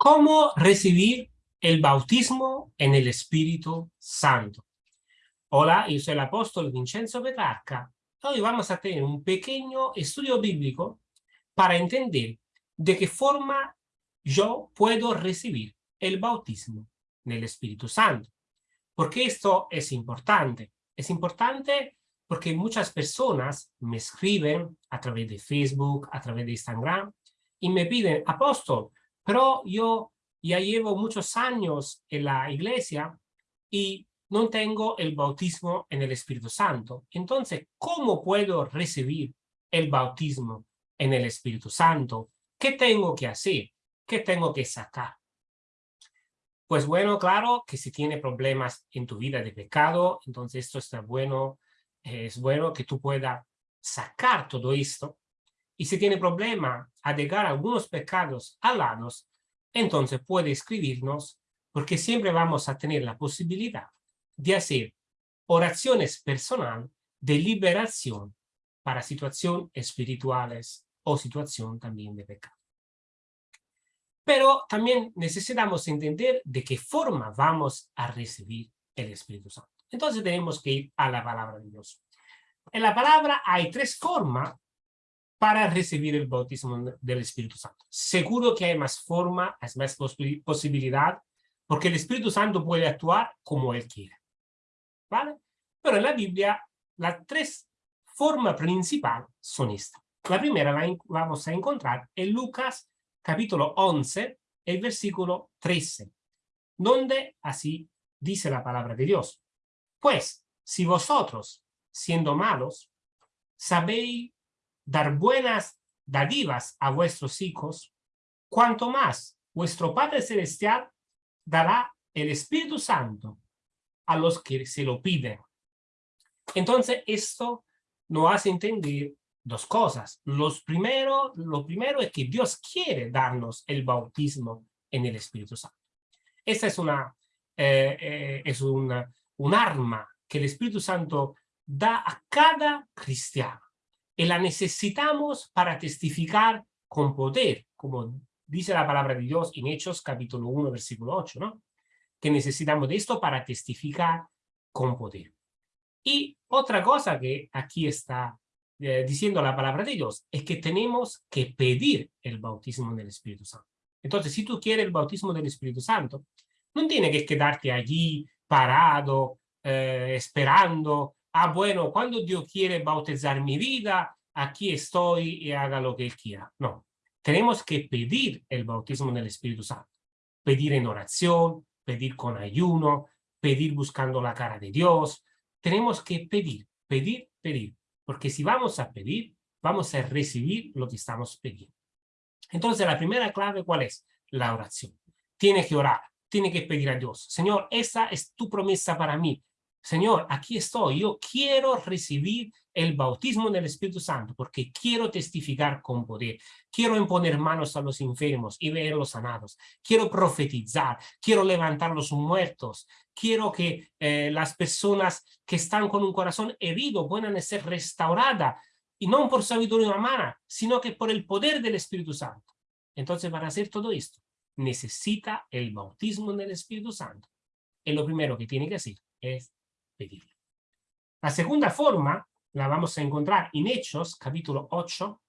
¿Cómo recibir el bautismo en el Espíritu Santo? Hola, yo soy el apóstol Vincenzo Petrarca. Hoy vamos a tener un pequeño estudio bíblico para entender de qué forma yo puedo recibir el bautismo en el Espíritu Santo. Porque esto es importante. Es importante porque muchas personas me escriben a través de Facebook, a través de Instagram, y me piden, apóstol, pero yo ya llevo muchos años en la iglesia y no tengo el bautismo en el Espíritu Santo. Entonces, ¿cómo puedo recibir el bautismo en el Espíritu Santo? ¿Qué tengo que hacer? ¿Qué tengo que sacar? Pues bueno, claro que si tiene problemas en tu vida de pecado, entonces esto está bueno, es bueno que tú puedas sacar todo esto y si tiene problema a dejar algunos pecados alados, entonces puede escribirnos porque siempre vamos a tener la posibilidad de hacer oraciones personal de liberación para situaciones espirituales o situación también de pecado. Pero también necesitamos entender de qué forma vamos a recibir el Espíritu Santo. Entonces tenemos que ir a la palabra de Dios. En la palabra hay tres formas para recibir el bautismo del Espíritu Santo. Seguro que hay más forma, hay más posibilidad, porque el Espíritu Santo puede actuar como Él quiere. ¿Vale? Pero en la Biblia, las tres formas principales son estas. La primera la vamos a encontrar en Lucas capítulo 11, el versículo 13, donde así dice la palabra de Dios. Pues, si vosotros, siendo malos, sabéis dar buenas dádivas a vuestros hijos, cuanto más vuestro Padre Celestial dará el Espíritu Santo a los que se lo piden. Entonces, esto nos hace entender dos cosas. Los primero, lo primero es que Dios quiere darnos el bautismo en el Espíritu Santo. Esta es una, eh, eh, es un arma que el Espíritu Santo da a cada cristiano y la necesitamos para testificar con poder, como dice la palabra de Dios en Hechos capítulo 1, versículo 8, ¿no? Que necesitamos de esto para testificar con poder. Y otra cosa que aquí está eh, diciendo la palabra de Dios es que tenemos que pedir el bautismo del Espíritu Santo. Entonces, si tú quieres el bautismo del Espíritu Santo, no tienes que quedarte allí parado, eh, esperando ah, bueno, cuando Dios quiere bautizar mi vida, aquí estoy y haga lo que Él quiera. No, tenemos que pedir el bautismo del Espíritu Santo. Pedir en oración, pedir con ayuno, pedir buscando la cara de Dios. Tenemos que pedir, pedir, pedir. Porque si vamos a pedir, vamos a recibir lo que estamos pidiendo. Entonces, la primera clave, ¿cuál es? La oración. Tiene que orar, tiene que pedir a Dios. Señor, esa es tu promesa para mí. Señor, aquí estoy, yo quiero recibir el bautismo del Espíritu Santo porque quiero testificar con poder, quiero imponer manos a los enfermos y verlos sanados, quiero profetizar, quiero levantar los muertos, quiero que eh, las personas que están con un corazón herido puedan ser restauradas y no por sabiduría humana, sino que por el poder del Espíritu Santo. Entonces, para hacer todo esto, necesita el bautismo del Espíritu Santo. Y lo primero que tiene que hacer es la segunda forma la vamos a encontrar en Hechos, capítulo 8,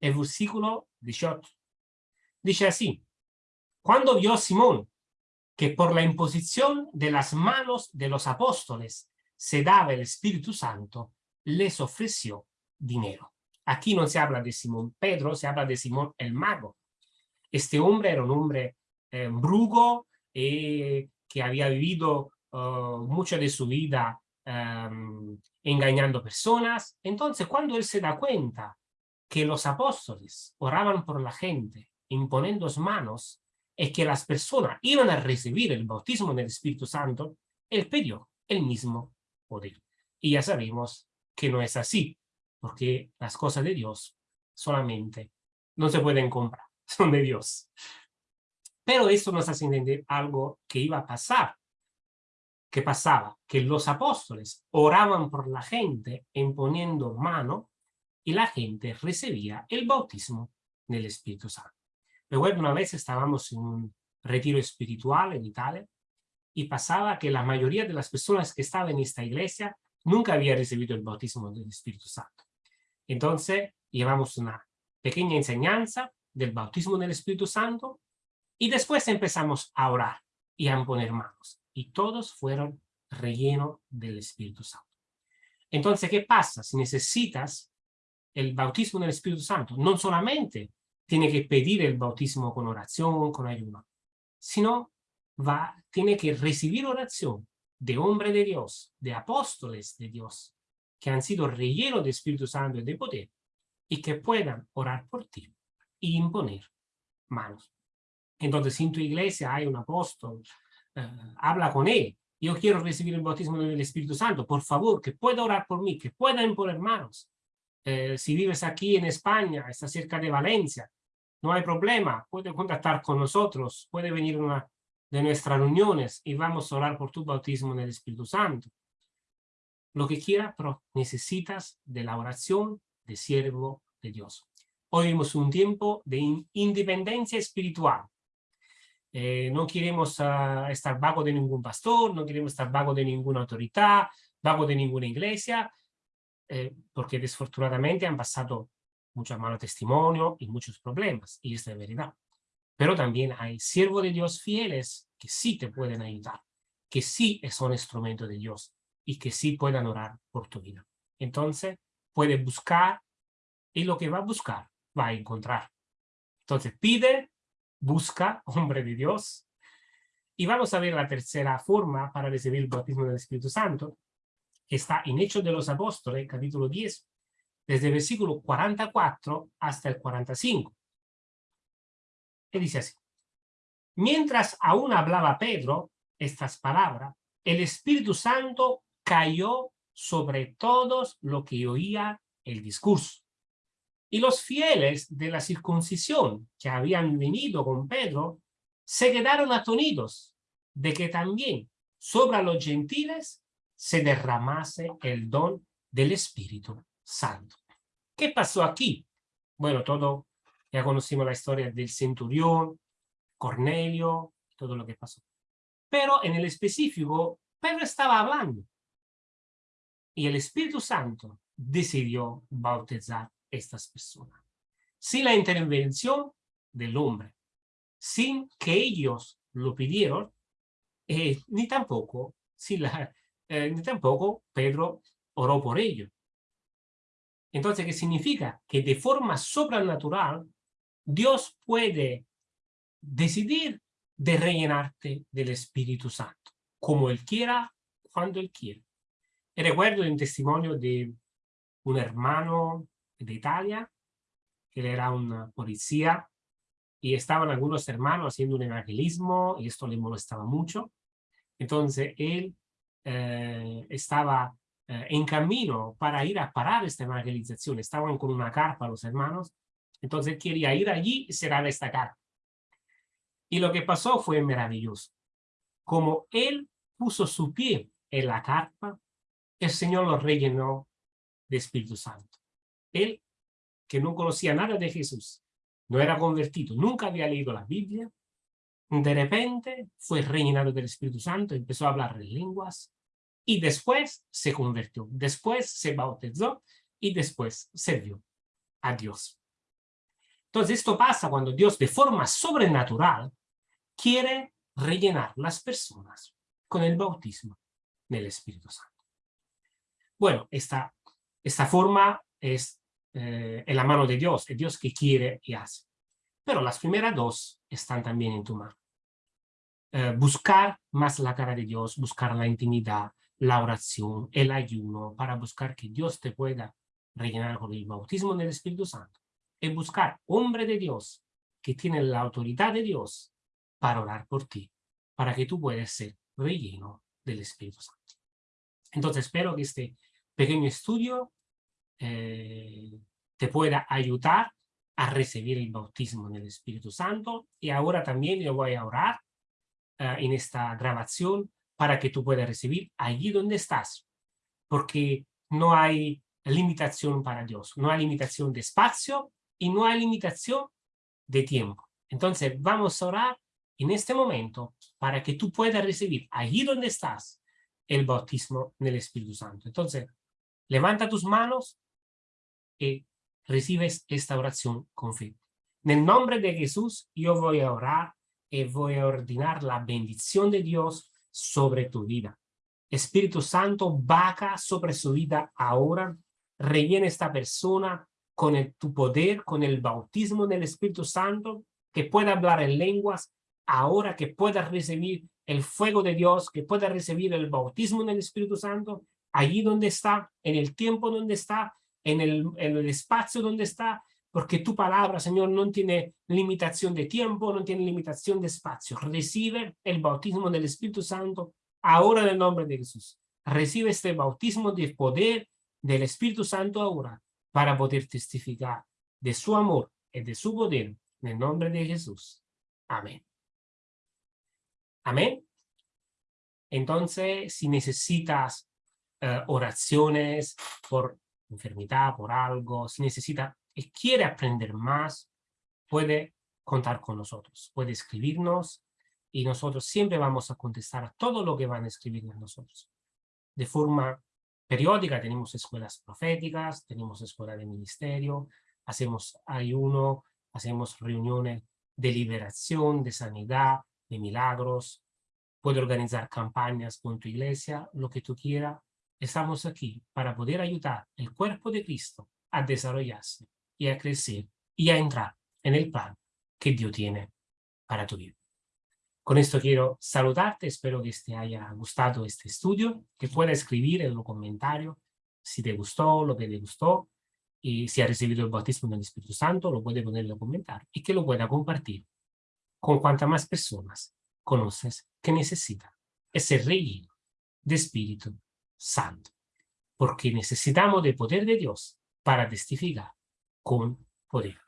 el versículo 18. Dice así, cuando vio Simón que por la imposición de las manos de los apóstoles se daba el Espíritu Santo, les ofreció dinero. Aquí no se habla de Simón Pedro, se habla de Simón el mago. Este hombre era un hombre eh, brugo eh, que había vivido mucha de su vida um, engañando personas. Entonces, cuando él se da cuenta que los apóstoles oraban por la gente, imponiendo manos, es que las personas iban a recibir el bautismo del Espíritu Santo, él pidió el mismo poder. Y ya sabemos que no es así, porque las cosas de Dios solamente no se pueden comprar, son de Dios. Pero esto nos hace entender algo que iba a pasar ¿Qué pasaba? Que los apóstoles oraban por la gente imponiendo mano y la gente recibía el bautismo del Espíritu Santo. Recuerdo una vez estábamos en un retiro espiritual en Italia y pasaba que la mayoría de las personas que estaban en esta iglesia nunca había recibido el bautismo del Espíritu Santo. Entonces, llevamos una pequeña enseñanza del bautismo del Espíritu Santo y después empezamos a orar y a poner manos. Y todos fueron rellenos del Espíritu Santo. Entonces, ¿qué pasa? Si necesitas el bautismo del Espíritu Santo, no solamente tiene que pedir el bautismo con oración, con ayuno, sino va, tiene que recibir oración de hombre de Dios, de apóstoles de Dios, que han sido rellenos de Espíritu Santo y de poder, y que puedan orar por ti y imponer manos. Entonces, si en tu iglesia hay un apóstol, habla con él. Yo quiero recibir el bautismo del Espíritu Santo. Por favor, que pueda orar por mí, que pueda imponer manos. Eh, si vives aquí en España, está cerca de Valencia, no hay problema. Puede contactar con nosotros, puede venir una de nuestras reuniones y vamos a orar por tu bautismo en el Espíritu Santo. Lo que quiera, pero necesitas de la oración de siervo de Dios. Hoy vivimos un tiempo de independencia espiritual. Eh, no queremos ah, estar vago de ningún pastor, no queremos estar vago de ninguna autoridad, vago de ninguna iglesia, eh, porque desfortunadamente han pasado muchos malos testimonios y muchos problemas, y es verdad pero también hay siervos de Dios fieles que sí te pueden ayudar, que sí son instrumento de Dios y que sí puedan orar por tu vida. Entonces, puede buscar y lo que va a buscar, va a encontrar. Entonces, pide, busca, hombre de Dios. Y vamos a ver la tercera forma para recibir el bautismo del Espíritu Santo, que está en Hechos de los Apóstoles, capítulo 10, desde el versículo 44 hasta el 45 que dice así. Mientras aún hablaba Pedro estas palabras, el Espíritu Santo cayó sobre todos lo que oía el discurso. Y los fieles de la circuncisión que habían venido con Pedro se quedaron atonidos de que también sobre los gentiles se derramase el don del Espíritu Santo. ¿Qué pasó aquí? Bueno, todo ya conocimos la historia del centurión, Cornelio, todo lo que pasó. Pero en el específico, Pedro estaba hablando. Y el Espíritu Santo decidió bautizar estas personas. Sin la intervención del hombre, sin que ellos lo pidieron, eh, ni, tampoco, la, eh, ni tampoco Pedro oró por ello. Entonces, ¿qué significa? Que de forma sobrenatural Dios puede decidir de rellenarte del Espíritu Santo, como Él quiera, cuando Él quiera. Recuerdo un testimonio de un hermano de Italia, que era una policía, y estaban algunos hermanos haciendo un evangelismo, y esto le molestaba mucho. Entonces él eh, estaba eh, en camino para ir a parar esta evangelización. Estaban con una carpa los hermanos, entonces quería ir allí y será destacar. Y lo que pasó fue maravilloso. Como él puso su pie en la carpa, el Señor lo rellenó de Espíritu Santo. Él, que no conocía nada de Jesús, no era convertido, nunca había leído la Biblia, de repente fue rellenado del Espíritu Santo, empezó a hablar en lenguas y después se convirtió, después se bautizó y después sirvió a Dios. Entonces esto pasa cuando Dios de forma sobrenatural quiere rellenar las personas con el bautismo del Espíritu Santo. Bueno, esta, esta forma es eh, en la mano de Dios, es Dios que quiere y hace. Pero las primeras dos están también en tu mano. Eh, buscar más la cara de Dios, buscar la intimidad, la oración, el ayuno, para buscar que Dios te pueda rellenar con el bautismo del Espíritu Santo es buscar hombre de Dios que tiene la autoridad de Dios para orar por ti, para que tú puedas ser relleno del Espíritu Santo. Entonces espero que este pequeño estudio eh, te pueda ayudar a recibir el bautismo en el Espíritu Santo y ahora también yo voy a orar eh, en esta grabación para que tú puedas recibir allí donde estás, porque no hay limitación para Dios, no hay limitación de espacio, y no hay limitación de tiempo. Entonces vamos a orar en este momento para que tú puedas recibir allí donde estás el bautismo en el Espíritu Santo. Entonces, levanta tus manos y recibes esta oración con fe. En el nombre de Jesús, yo voy a orar y voy a ordenar la bendición de Dios sobre tu vida. Espíritu Santo, vaca sobre su vida ahora, rellena esta persona con tu poder, con el bautismo del Espíritu Santo, que pueda hablar en lenguas, ahora que pueda recibir el fuego de Dios, que pueda recibir el bautismo del Espíritu Santo, allí donde está, en el tiempo donde está, en el, en el espacio donde está, porque tu palabra, Señor, no tiene limitación de tiempo, no tiene limitación de espacio. Recibe el bautismo del Espíritu Santo ahora en el nombre de Jesús. Recibe este bautismo de poder del Espíritu Santo ahora para poder testificar de su amor y de su poder en el nombre de Jesús. Amén. Amén. Entonces, si necesitas eh, oraciones por enfermedad, por algo, si necesita y quiere aprender más, puede contar con nosotros, puede escribirnos y nosotros siempre vamos a contestar a todo lo que van a escribir nosotros. De forma periódica tenemos escuelas proféticas, tenemos escuela de ministerio, hacemos ayuno, hacemos reuniones de liberación, de sanidad, de milagros, puede organizar campañas con tu iglesia, lo que tú quieras. Estamos aquí para poder ayudar el cuerpo de Cristo a desarrollarse y a crecer y a entrar en el plan que Dios tiene para tu vida. Con esto quiero saludarte, espero que te haya gustado este estudio, que pueda escribir en los comentarios si te gustó, lo que te gustó, y si ha recibido el bautismo del Espíritu Santo, lo puede poner en los comentarios, y que lo pueda compartir con cuantas más personas conoces que necesitan ese rey de Espíritu Santo, porque necesitamos del poder de Dios para testificar con poder.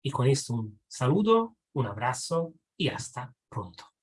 Y con esto un saludo, un abrazo y hasta pronto.